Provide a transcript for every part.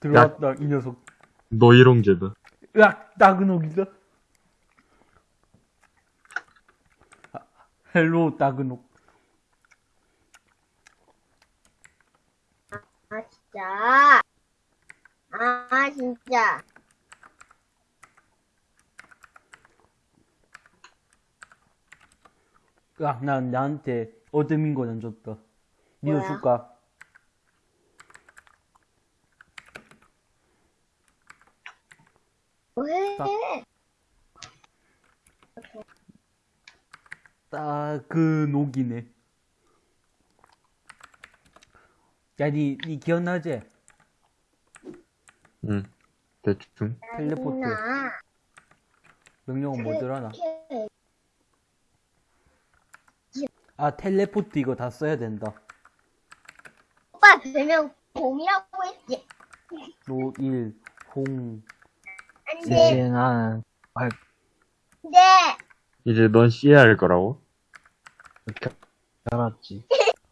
들어왔다, 이 녀석. 노이롱 제다. 으악, 따그녹이다. 아, 헬로, 따그녹. 아, 진짜. 아, 진짜. 으악, 난 나한테 어드민 거안 줬다. 니도 뭐야? 줄까? 왜? 딱. 따그녹이네. 야, 니, 니 기억나지? 응. 대충. 텔레포트. 나 명령은 뭐더라 나? 아, 텔레포트 이거 다 써야 된다. 오빠 별명 곰이라고 했지. 노일, 홍. 안 네. 돼. 이제 난 네. 이제 넌 씨야 할 거라고? 이렇게 알았지.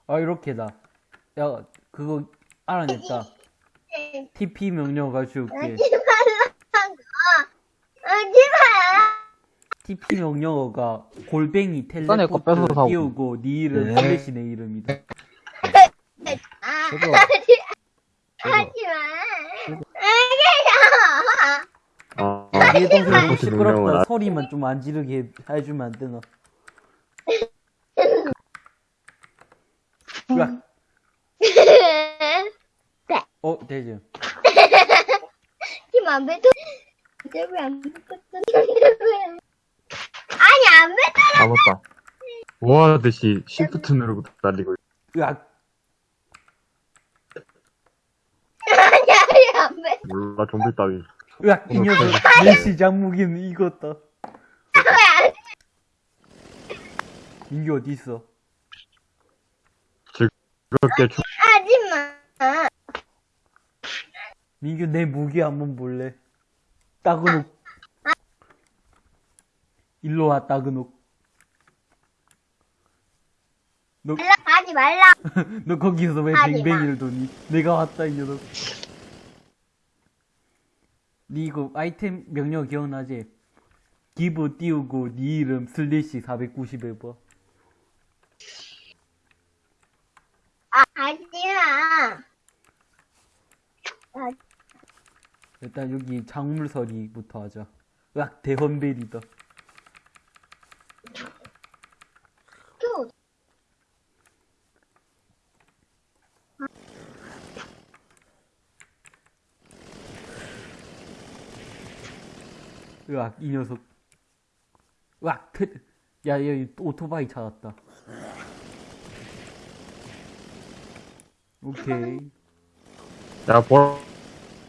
아, 이렇게다. 야, 그거 알아냈다. TP 명령 가져올게. 하지 말라고. 하지 마. TP 명령어가 골뱅이 텔레포트 뺏어서 사고. 띄우고 네 이름 네. 슬래시 내 이름이다. 아, 저거, 하지 마. 알겠어. 아, 내 동생 너무 텔레포트 명령은 시끄럽다. 아- 소리만 좀 안 지르게 해- 해주면 안 되나? 으악. 어, 되지. 팀안 뱉어. 왜안 왜? 아니 안 뱉어. 아, 맞다. 뭐하듯이 시프트 누르고 달리고. 으악. 아니 아니 안 뱉어. 몰라, 좀비 따위. 으악, 이 녀석. 내 시 장 무기는 이겼다. 왜안 민규 어디 있어? 그렇게 초, 하지 마. 민규 내 무기 한번 볼래? 따그녹. 일로 와, 따그녹. 너, 말라 하지 말라. 너 거기서 왜. 뱅뱅이를 도니? 내가 왔다, 이 녀석. 니 이거 아이템 명령 기억나지? give 띄우고 니 이름 슬래시 490에 봐. 아 하지 마. 아, 일단 여기 작물서리부터 하자. 으악, 대헌벨이다. 또 으악, 이 녀석. 으악, 트... 야, 여기 오토바이 찾았다. 오케이. 야, 보,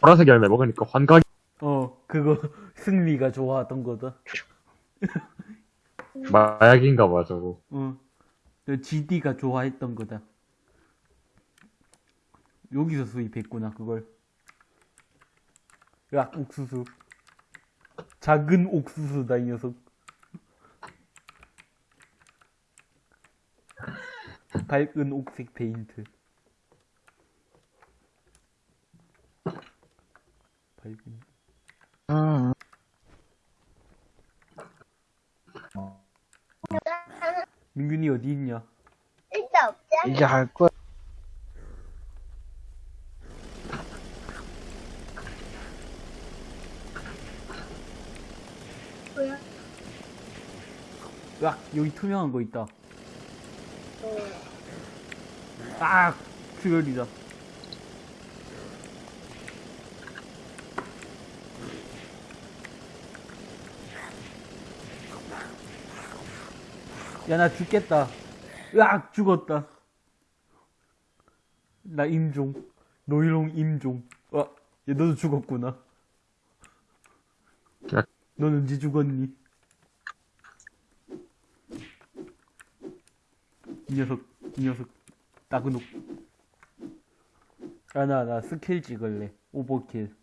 보라색 열매 먹으니까 환각이, 어, 그거 승리가 좋아하던 거다. 마약인가 봐, 저거. 어, 저 GD가 좋아했던 거다. 여기서 수입했구나, 그걸. 야, 옥수수. 작은 옥수수다, 이 녀석. 밝은 옥색 페인트. 밝은. 음, 민균이 어디 있냐? 일단 없잖아. 이제 할 거야. 뭐야? 야, 여기 투명한 거 있다. 어. 아, 출혈이다. 야, 나 죽겠다. 으악, 죽었다. 나 임종. 노일롱 임종. 아, 얘 너도 죽었구나. 야. 넌 언제 죽었니? 이 녀석, 이 녀석. 따그녹. 야, 나, 나 스킬 찍을래. 오버킬.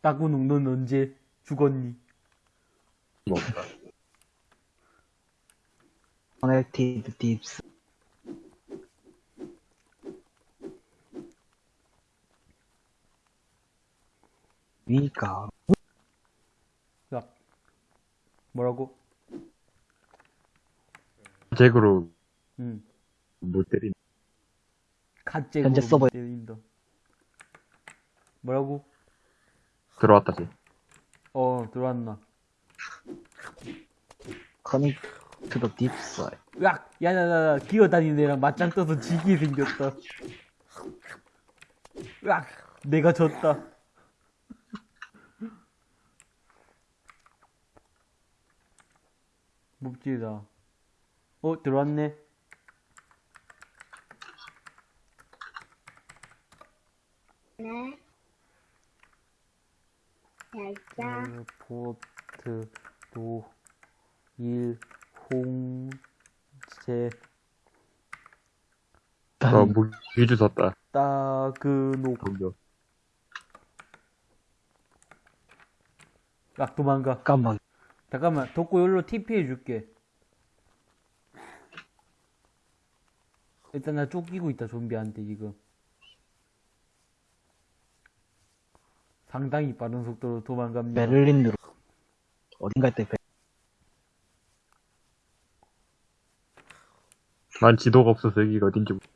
따그녹, 넌 언제 죽었니? 먹다. 커넥티드 딥스. 위가 야. 뭐라고? 잭으로 응. 못 때린. 갓잭으로 현재 서버- 때린다. 뭐라고? 들어왔다, 쟤. 어, 들어왔나. 커넥 투더 딥사이 으악! 야야야야, 기어다니는 애랑 맞짱 떠서 지게 생겼다. 으악! 내가 졌다. 묵지다. 어, 들어왔네. 네. 자, 포트, 도, 일, 홍제, 어, 무기 주웠다. 따그노. 공격. 악 도망가. 깜빡 잠깐만, 덕구 여기로 TP 해줄게. 일단 나 쫓기고 있다, 좀비한테 지금. 상당히 빠른 속도로 도망갑니다. 베를린으로 어딘가 때 베... 난 지도가 없어서 여기가 어딘지. 모르-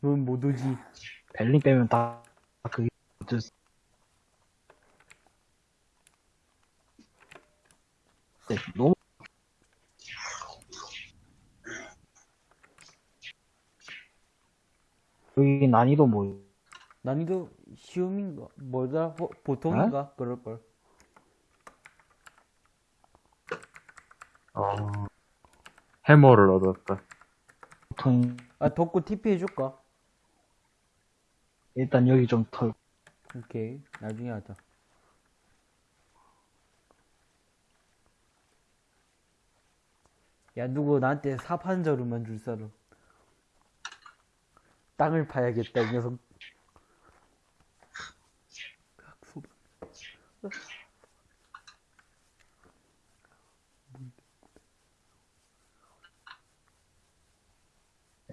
넌못 오지. 베를린 빼면 다 그게 어쩔 수- 네, 너무 여기 난이도 뭐 난이도 시험인가? 뭐더라? 어, 보통인가? 그럴걸. 어, 해머를 얻었다. 보통 아, 덕구 TP 해줄까? 일단 여기 좀 털. 오케이. 나중에 하자. 야, 누구 나한테 자루만 줄 사람. 땅을 파야겠다, 이 녀석.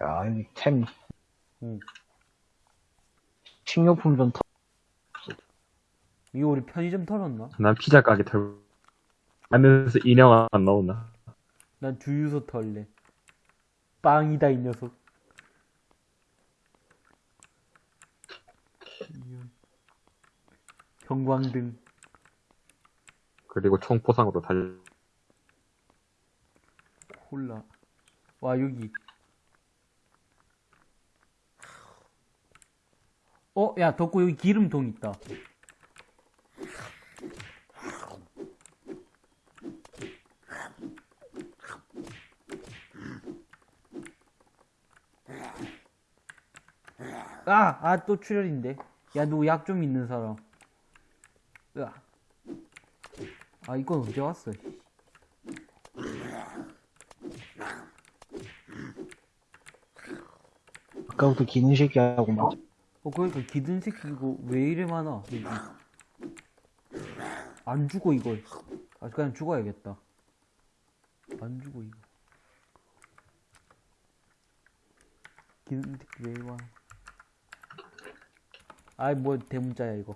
야 여기 템 응. 식료품 좀 털. 이거 우리 편의점 털었나? 난 피자 가게 털고. 하면서 인형 안 나오나? 난 주유소 털래. 빵이다, 이 녀석. 형광등. 그리고 총포상으로 달, 콜라. 와, 여기. 어, 야, 덕구 여기 기름통 있다. 아, 아, 또 출혈인데. 야, 누구 약좀 있는 사람. 으아. 아, 이건 언제 왔어? 씨. 아까부터 기는 새끼하고 막 어, 그러니까 기든 새끼 이거 왜 이래 많아, 여기. 안 죽어, 이걸. 아, 그냥 죽어야겠다. 안 죽어, 이거. 기든 새끼 왜 많아. 아이, 뭐, 대문자야, 이거.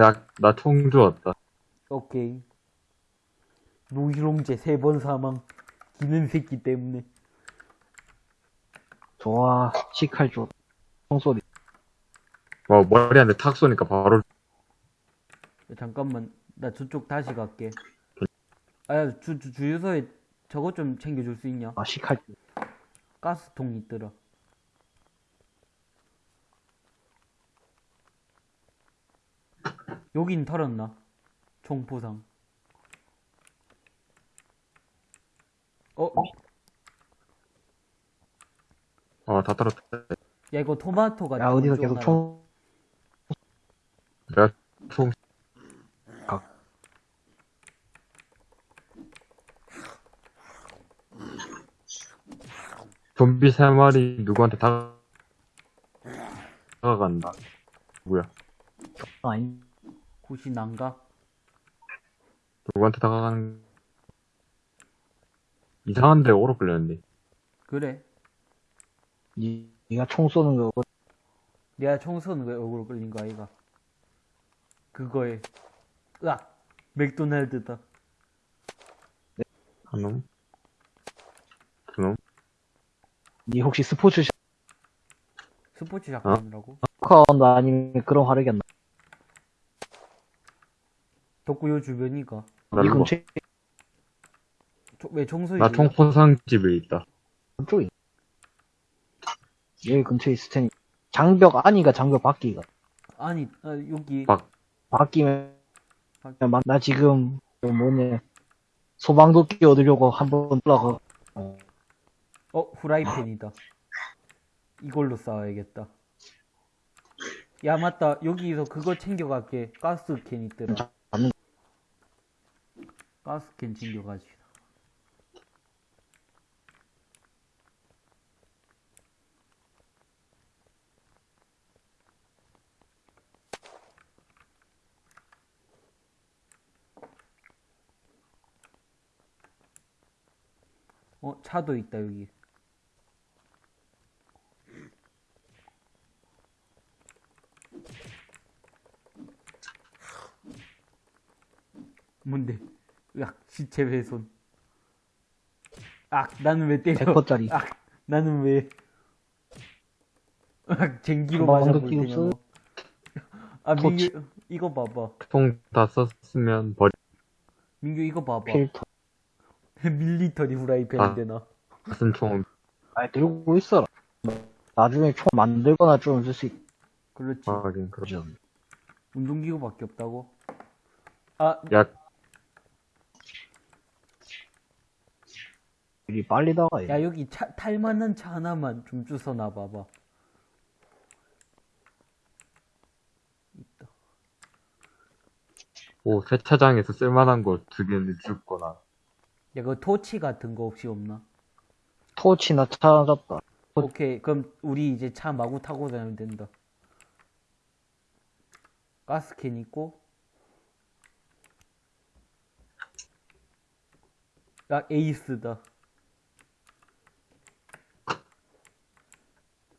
야, 나 총 주웠다. 오케이. 노희롱제 세 번 사망. 기는 새끼 때문에. 좋아 시칼 줘 총소리 와, 머리한테 탁 쏘니까 바로, 잠깐만, 나 저쪽 다시 갈게. 아, 야, 주, 주, 주유소에 저것 좀 챙겨줄 수 있냐? 아 시칼 줘. 가스통 있더라. 여긴 털었나? 총포상. 어? 어, 다 떨어졌다. 야, 이거 토마토가. 야 어디서 좀 계속 하나. 총 내가 총, 좀비 세 마리 누구한테 다, 다가간다. 누구야? 아니 혹시 난가? 누구한테 다가가는, 이상한데 오로 끌렸는데. 그래. 니, 니가 총 쏘는 거 내가 청소는 왜 얼굴 끌린 거 아이가? 그거에 으악 맥도날드다. 한 놈? 두 놈? 니 혹시 스포츠 스포츠 샷건이라고? 샤커 아니면 그런 화력이 안 나? 덕구요 주변이가 이 근처에 저- 왜 청소이? 나 총포상 집에 있다. 쪽에 여기 근처에 있을 테니 장벽 아니가 장벽 밖이가 아니 아, 여기 밖. 바뀌면 나- 나 지금 그 뭐냐 소방도끼 얻으려고 한번 올라가 어, 어 후라이팬이다. 이걸로 싸워야겠다. 야 맞다 여기서 그거 챙겨갈게 가스캔 있더라. 가스캔 챙겨가지. 어 차도 있다 여기. 뭔데? 으악, 시체 훼손. 악, 나는 왜 때려? 100%짜리 악, 나는 왜? 악, 쟁기로 가방 맞아볼 느낌 테냐고. 없어? 아, 토치. 민규, 이거 봐봐. 총다 썼으면 버리, 민규, 이거 봐봐. 필터 밀리터리 후라이팬 아. 되나? 무슨 총, 아 들고 있어라 나중에 총 만들거나 좀 쓸수 그렇지. 하긴, 그렇 있죠 운동기구밖에 없다고? 아, 야, 일이 빨리 나가 야, 여기 차, 탈만한 차 하나만 좀 주워 놔 봐봐. 있다. 오, 세차장에서 쓸만한 거 두 개는 줍거나. 야, 그 토치 같은 거 혹시 없나? 토치나 찾았다 오케이, 그럼 우리 이제 차 마구 타고 다니면 된다. 가스캔 있고. 야, 에이스다.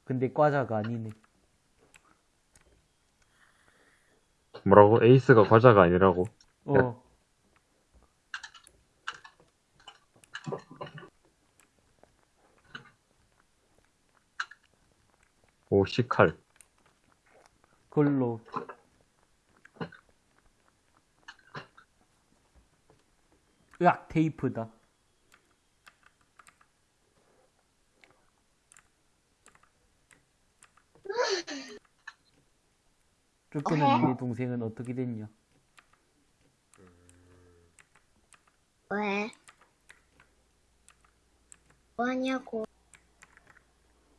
근데 과자가 아니네. 뭐라고? 에이스가 과자가 아니라고. 어. 오, 시칼. 그걸로. 으악, 테이프다. 쫓겨난 내 동생은 어떻게 됐냐? 왜? 뭐하냐고.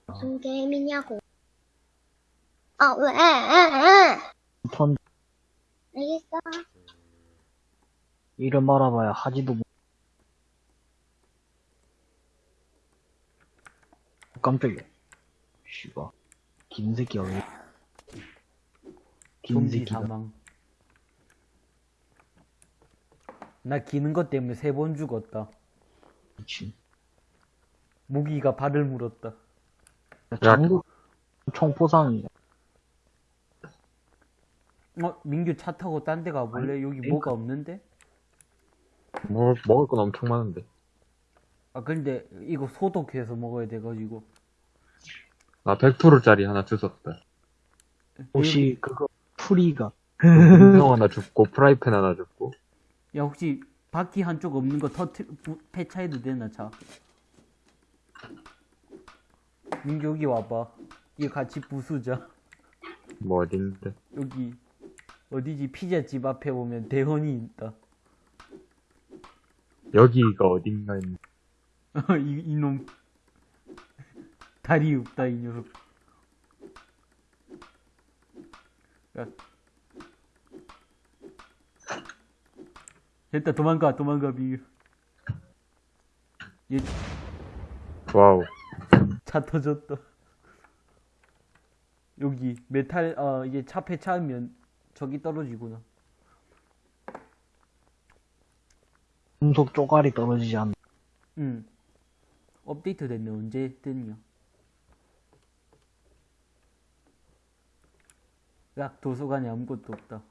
무슨 게임이냐고. 아, 왜? 턴 알겠어. 이름 알아봐야 하지도 못 깜짝이야 씨발 긴 새끼야 왜긴 좀비 사망. 나 기는 것 때문에 세 번 죽었다. 미친 모기가 발을 물었다. 장국 총포상이야 어, 민규 차 타고 딴 데 가볼래? 여기 그러니까. 뭐가 없는데? 뭐, 먹을 건 엄청 많은데. 아, 근데 이거 소독해서 먹어야 돼가지고. 나 100%짜리 하나 주웠다. 혹시 그거 풀이가 형 하나 줍고, 프라이팬 하나 줍고. 야, 혹시 바퀴 한쪽 없는 거 터트, 부, 폐차해도 되나, 차? 민규 여기 와봐. 이거 같이 부수자. 뭐 어딘데. 여기, 어디지? 피자집 앞에 보면 대원이 있다. 여기가 어딘가 있는. 이, 이놈. 다리 없다, 이 녀석. 야. 됐다, 도망가, 도망가, 민규. 얘 와우. 차 터졌다. 여기 메탈 어 이게 차 폐차하면 저기 떨어지구나. 금속 쪼가리 떨어지지 않나 응. 업데이트 됐네 언제 됐냐? 야, 도서관에 아무것도 없다.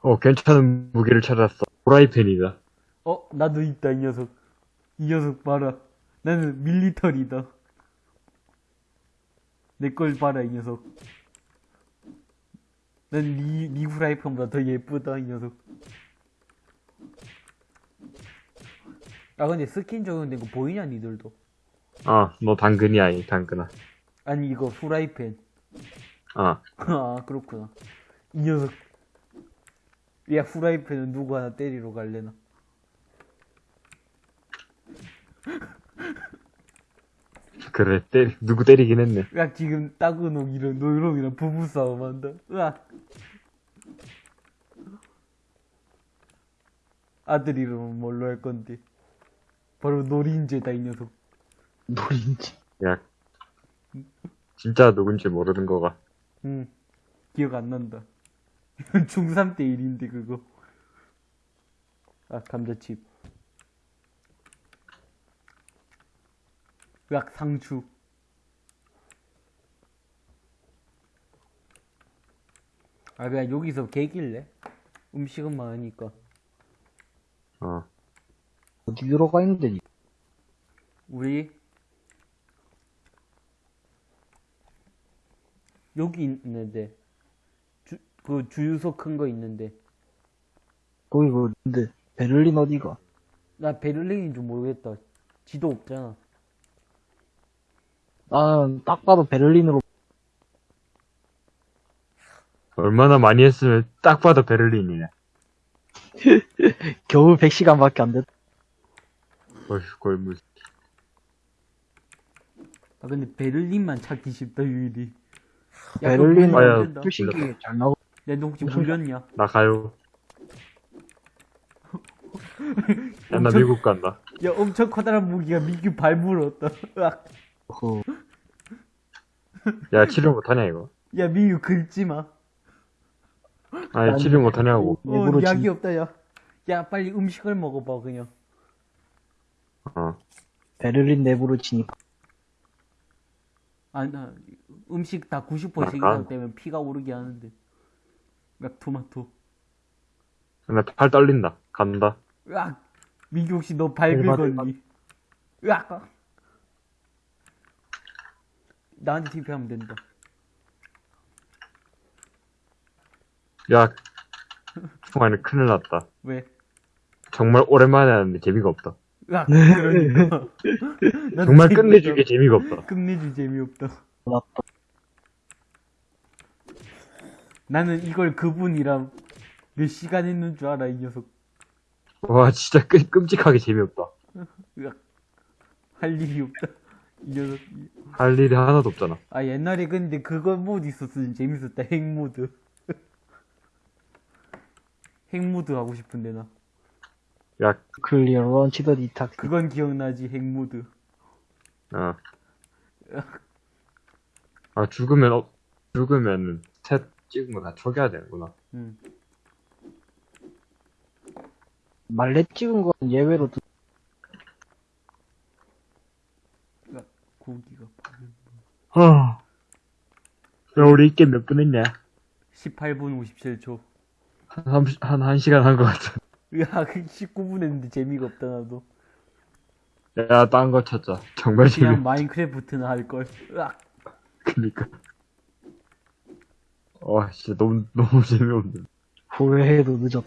어, 괜찮은 무기를 찾았어. 프라이팬이다. 어, 나도 있다, 이 녀석. 이 녀석 봐라. 나는 military다. 내 걸 봐라, 이 녀석. 난 리, 리 후라이팬보다 더 예쁘다, 이 녀석. 아, 근데 스킨 적용된 거 보이냐, 니들도? 어, 너 당근이야, 이 당근아. 아니, 이거 후라이팬. 어, 아, 그렇구나. 이 녀석. 야, 후라이팬은 누구 하나 때리러 갈래나? 그래, 때, 누구 때리긴 했네. 야, 지금 따그놈이랑 노이롱이랑 부부싸움 한다. 으악. 아들 이름은 뭘로 할 건데? 바로 노린재다, 이 녀석. 노린지. 야, 진짜 누군지 모르는 거가. 응. 기억 안 난다. 이건 중3 때 일인데, 그거. 아, 감자칩. 으악, 상추. 아, 그냥 여기서 개길래? 음식은 많으니까. 어, 어디 들어가 있는데, 니? 우리 여기 있는데 주, 그 주유소 큰 거 있는데 거기 그, 근데, 베를린 어디가? 나 베를린인 줄 모르겠다 지도 없잖아 나는 딱 봐도 베를린으로, 얼마나 많이 했으면 딱 봐도 베를린이네. 겨우 100시간밖에 안 됐. 어휴, 무슨. 아 근데 베를린만 찾기 쉽다 유일이 베를린 아야, 야, 표식이 잘 나오. 너 혹시 물렸냐 나 가요. 야, 나 엄청- 미국 간다. 야 엄청 커다란 무기가 미규 발 물었다 으악. 그, 야, 치료 못하냐, 이거? 야 미규 긁지마 아니, 치료 못하냐고. 어 일부러 약이 진- 없다 야. 야 빨리 음식을 먹어봐 그냥 어. 베를린 내부로 진입. 아, 나 음식 다 90% 이상. 되면 피가 오르게 하는데. 막 토마토. 나팔 떨린다. 간다. 으악! 민규 혹시 너발 대박, 긁었니? 으악! 나한테 TP하면 된다. 야, 중간에 큰일 났다. 왜? 정말 오랜만에 하는데 재미가 없다. 으악! 그러니까. 나도 정말. 끝내주게 재미가 없다. 끝내줄 재미없다. 맞다. 나는 이걸 그분이랑 몇 시간 했는 줄 알아, 이 녀석. 와, 진짜 끔, 끔찍하게 재미없다. 으악! 할 일이 없다. 이 녀석. 할 일이 하나도 없잖아. 아, 옛날에 근데 그거 모드 있었으면 재밌었다. 핵모드. 핵모드 하고 싶은데, 나. 야, 클리어 런치 더 디탁. 그건 기억나지, 핵모드. 어. 아, 죽으면, 어, 죽으면, 셋 찍은 거다 초기화 되는구나. 응. 말렛 찍은 건 예외로 두- 야, 고기가. 어. 야, 우리 이게 몇 분 했냐? 18분 57초. 한, 30, 한, 한 시간 한거 같아. 야, 그 19분 했는데 재미가 없다, 나도. 야, 딴 거 찾자. 정말 재미, 그냥 마인크래프트나 할걸. 으악! 그니까. 와, 진짜 너무, 너무 재미없네. 후회해도 늦었다.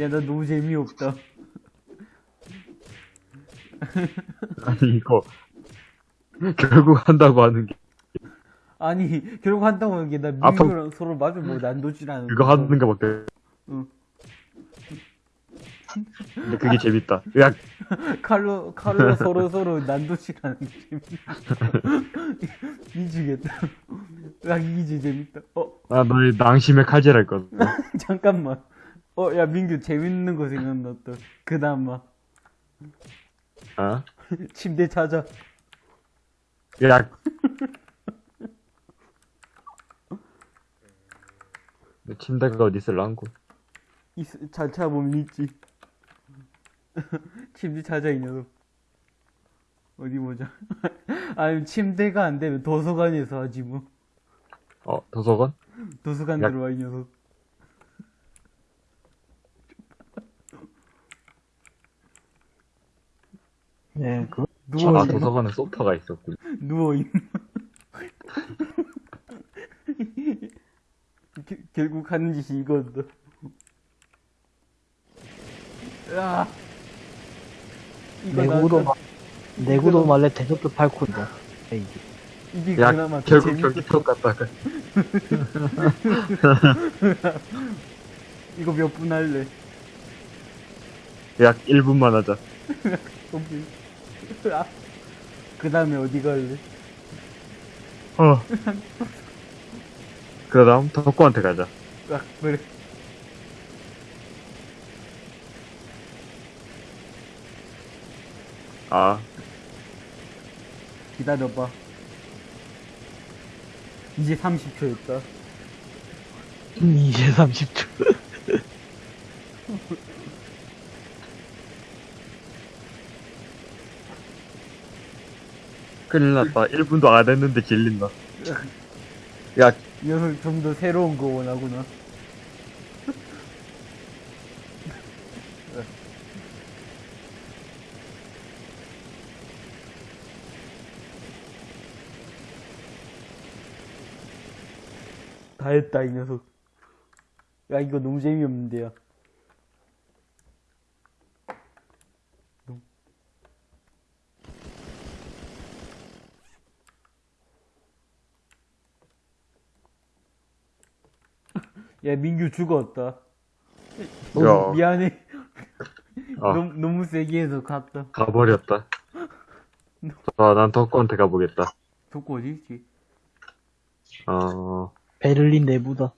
야, 나 너무 재미없다. 아니, 이거, 결국 한다고 하는 게, 아니, 결국 한다고 하는 게, 나 아픈- 민규랑 서로 마주 뭐 난도질하는 그거 하는 거 밖에. 응. 근데 그게 재밌다. 야, 칼로, 칼로 서로 서로 난도질하는 게 재밌다. 미치겠다. 으악, 이게 제일 재밌다. 어, 나 너의 낭심의 칼질할 거다. 잠깐만. 어, 야, 민규 재밌는 거 생각났다. 그 다음 막, 어? 침대 찾아. 야. 내 침대가 어디 있을랑고? 있- 잘 찾아보면 있지. 침대 찾아, 이 녀석. 어디 보자. 아니, 침대가 안 되면 도서관에서 하지 뭐. 어, 도서관? 도서관 야. 들어와, 이 녀석. 네, 그, 누워, 아, 있 도서관에 소파가 있었군. 누워 있는. 게- 결국 하는 짓이 이거다. 야 이거 내구도, 나, 마, 내구도 말래 대접도 팔콘이다. 에이, 이게 야, 그나마 더 결국 경기표 갔다가. 이거 몇 분 할래? 약 1분만 하자. 오케이. 아, 그 다음에 어디 갈래? 어. 그 다음 덕구한테 가자. 아, 그래. 아, 기다려봐. 이제 30초였다. 음, 이제 30초. 큰일 났다. 1분도 안 했는데 질린다. 야, 이 녀석 좀 더 새로운 거 원하구나. 다 했다, 이 녀석. 야, 이거 너무 재미없는데요. 야, 민규 죽었다. 너무 야. 미안해. 아, 너무, 너무 세게 해서 갔다. 가버렸다. 아, 난 덕구한테 가보겠다. 독고 어디 있지? 어, 베를린 내부다.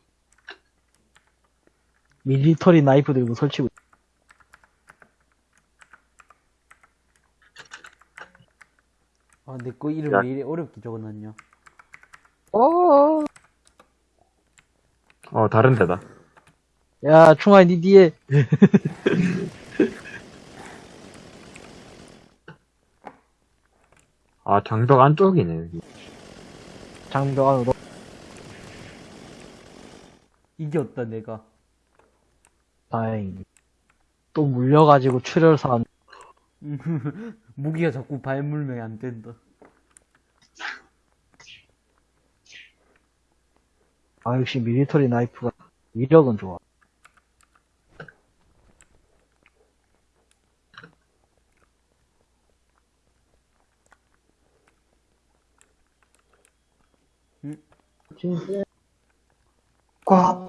밀리터리 나이프 들고 설치고. 아, 내 거 이름 야. 왜 이래 어렵게 적어놨냐? 어, 다른 데다. 야, 충아이 니 뒤에. 아, 장벽 안쪽이네, 여기. 장벽 안으로. 이겼다, 내가. 다행히. 또 물려가지고 출혈사 무기가 자꾸 발물면 안 된다. 아, 역시 밀리터리 나이프가 위력은 좋아. 응? 꽉.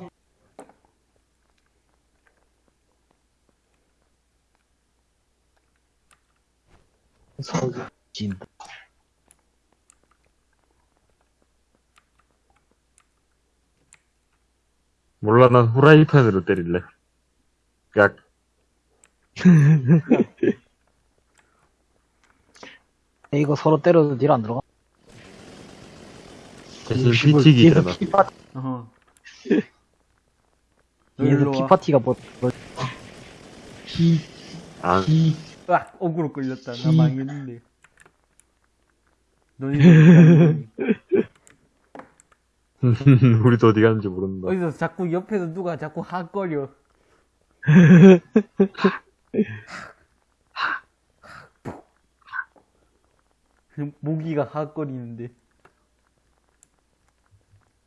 진다. 몰라, 난 후라이팬으로 때릴래. 야, 이거 서로 때려도 딜 안 들어가. 대신. 뒤에서 피파, 일로 와. 피파티가 뭐, 뭐, 피, 아, 피, 아, 억울로 끌렸다. 나 망했는데. 너희 우리도 어디 가는지 모른다. 어디서 자꾸 옆에서 누가 자꾸 핫거려. 모기가 핫거리는데.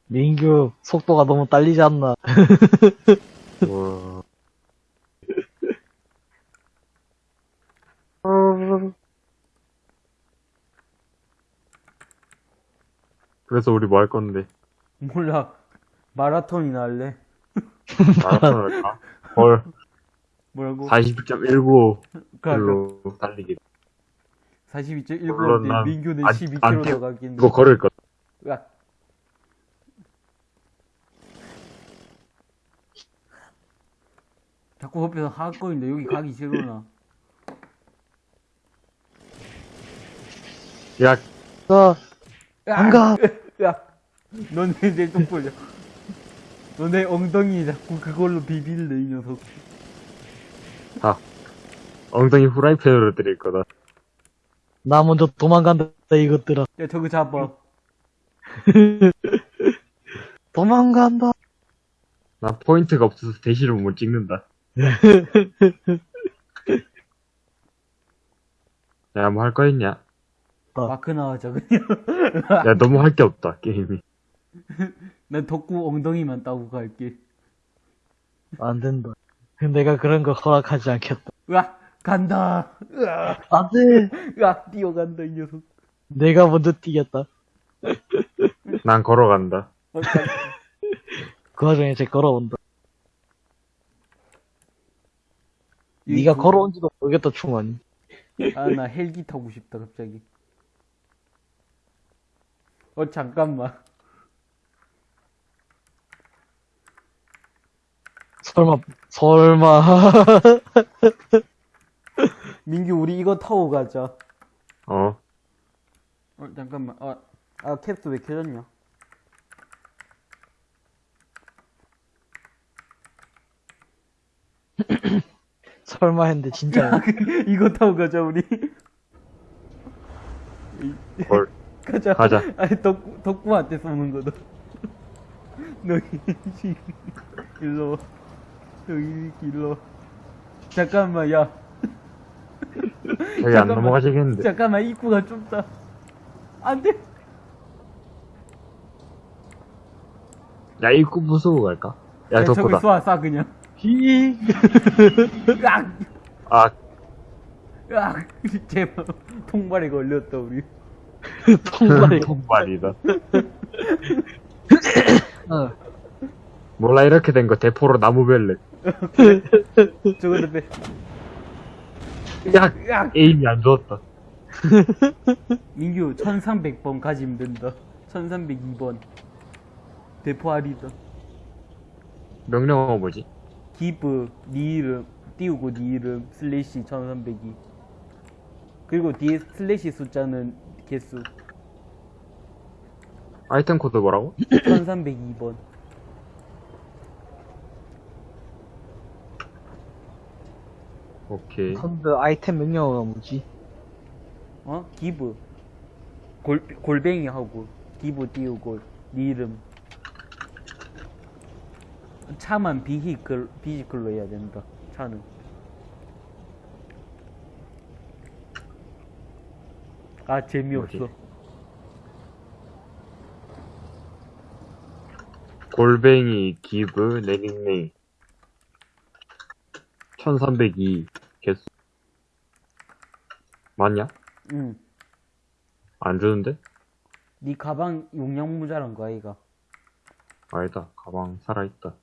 민규, 속도가 너무 딸리지 않나. 그래서 우리 뭐 할 건데? 몰라. 마라톤이나 할래? 마라톤을 가? 헐, 뭐라고? 40.19 그러니까 로 달리기. 42.19인데 물론 난 민규는 안- 12km 안더 가겠네. 이거 걸을 거. 야. 자꾸 옆에서 핫거리는데 여기 가기 싫으나? 야, 자, 야, 안 가. 야, 너네 내쪽 보자. 너네 엉덩이 자꾸 그걸로 비빌래 이 녀석. 엉덩이 후라이팬으로 때릴 거다. 나 먼저 도망간다, 이것들아. 야, 저거 잡아. 도망간다. 나 포인트가 없어서 대시를 못 찍는다. 야, 뭐 할 거 있냐? 마크 나와줘, 그냥. 야, 너무 할 게 없다, 게임이. 난 덕구 엉덩이만 따고 갈게. 안 된다. 내가 그런 거 허락하지 않겠다. 으악, 간다. 으악, 안 돼! 으악, 뛰어간다, 이 녀석. 내가 먼저 뛰겠다. 난 걸어간다. 어, 간- 그 와중에 쟤 걸어온다. 이 네가 그- 걸어온지도 모르겠다, 충원이. 아, 나 헬기 타고 싶다, 갑자기. 어, 잠깐만. 설마, 설마. 민규, 우리 이거 타고 가자. 어. 어, 잠깐만. 아, 아, 캡스 왜 켜졌냐? 설마 했는데, 진짜야. 이거 타고 가자, 우리. 뭘. 가자. 가자. 아니, 덕구, 덕구한테 쏘는 거다. 너희, 씨. 일로 와. 너희, 일로 와. 잠깐만, 야. 저기 안. 넘어가시겠는데. 잠깐만, 입구가 좁다. 안 돼. 야, 입구 부수고 갈까? 야, 야, 저기 덕구다. 쏴, 쏴, 그냥. 히. 으악! 아, 으악! 제발, 통발에 걸렸다, 우리. 통발이. 통발이다. 어. 몰라, 이렇게 된 거 대포로 나무 벨레. 저거도 빼. 야, 으악! aim이 안 좋았다. 민규, 1300번 가지면 된다. 1302번. 대포 아리다. 명령어가 뭐지? give, 니 이름, 띄우고 니 이름, 슬래시 1302. 그리고 뒤에 슬래시 숫자는 개수. 아이템 코드 뭐라고? 1302번. 오케이. 근데 아이템 명령어가 뭐지? 어? give. 골, 골뱅이 하고, give 띄우고, 니 이름. 차만 vehicle, vehicle로 해야 된다. 차는. 아, 재미없어. 뭐지? 골뱅이, 기브, 내 닉네임. 1302 개수. 맞냐? 응. 안 주는데? 네 가방 용량 모자란 거 아이가? 아니다. 가방 살아있다.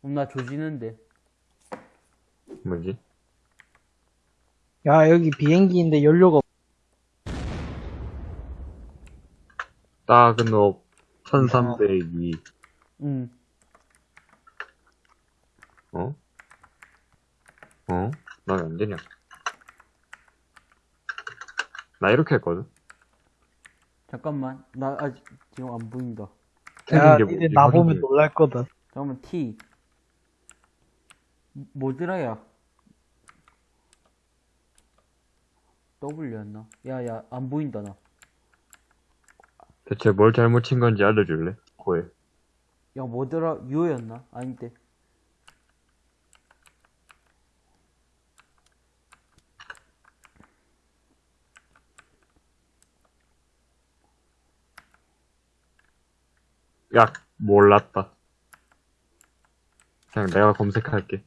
그럼 나 조지는데. 뭐지? 야, 여기 비행기인데 연료가 업 1302. 응. 어? 어? 나 왜 안 되냐? 나 이렇게 했거든? 잠깐만. 나 아직 지금 안 보인다. 야, 틀린 게 니네 뭐지? 나 보면. 놀랄 거다. 잠깐만, T. 뭐더라 야? W였나? 야, 야, 안 보인다, 나. 대체 뭘 잘못 친 건지 알려줄래? 고해. 야, 뭐더라? U였나? 아닌데. 야, 몰랐다. 그냥 내가 검색할게.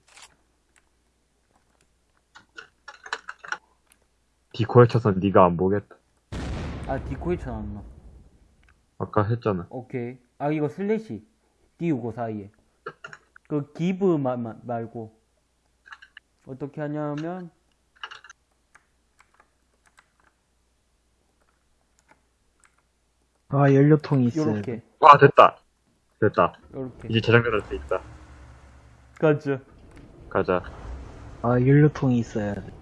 디코에 쳐서 네가 안 보겠다. 아, 디코이 쳐놨나? 아까 했잖아. 오케이. 아, 이거 슬래시. 띄우고 사이에. 그, give 마, 마, 말고. 어떻게 하냐면, 아, 연료통이 있어. 요렇게. 와, 됐다. 됐다. 요렇게. 이제 저장될 수 있다. 가자. 가자. 아, 연료통이 있어야 돼.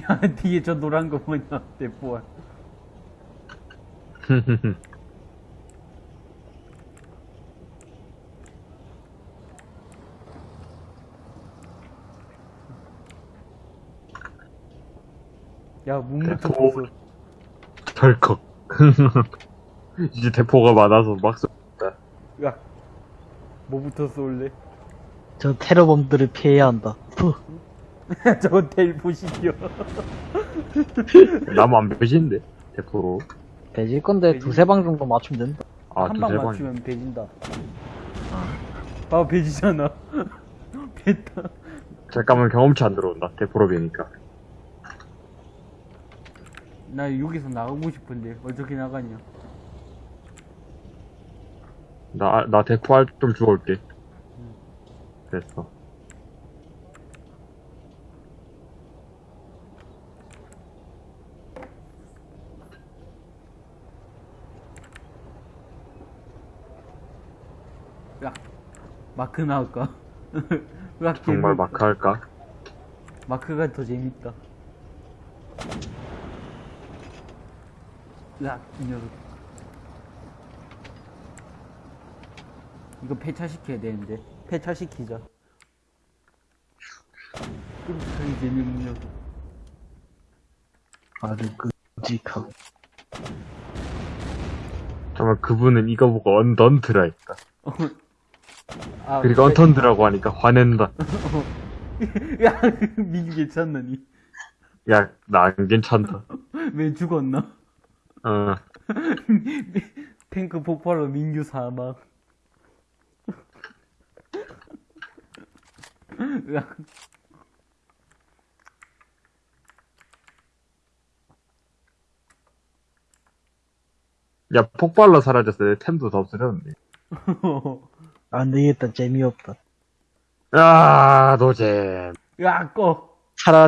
야 뒤에 저 노란 거 뭐냐 내 뽀알 야. 문부터 벗어 덜컥. 이제 대포가 많아서 막 쏜다. 야 뭐부터 쏠래? 저 테러범들을 피해야 한다. 푸. 저건 텔포시켜. 나무 안 배신데? 대포로. 배질 건데 배질- 두세 방 정도 맞추면 된다. 아, 한 두세 방 방. 맞추면 배진다. 봐봐, 배지잖아. 뱉다. 잠깐만 경험치 안 들어온다. 대포로 배니까. 나 여기서 나가고 싶은데, 어떻게 나가냐? 나, 나 대포할 좀 주워올게. 됐어. 야, 마크 나올까? 으악, 정말. 마크 할까? 마크가 더 재밌다. 으악, 이 녀석. 이거 폐차시켜야 되는데. 폐차시키자. 끔찍하게 재미없는 녀석. 아주 끔찍하고. 정말 그분은 이거 보고 언던트라 했다. 아, 그리고 언턴드라고 하니까 화낸다. 야, 민규 괜찮나니? 야, 나 안 괜찮다. 왜 죽었나? 어, 탱크 폭발로 민규 사망. 으악. 야, 폭발로 사라졌어. 내 템도 다 없어졌네. 안 되겠다. 재미없다. 아, 노잼. 야, 꺼. 차라리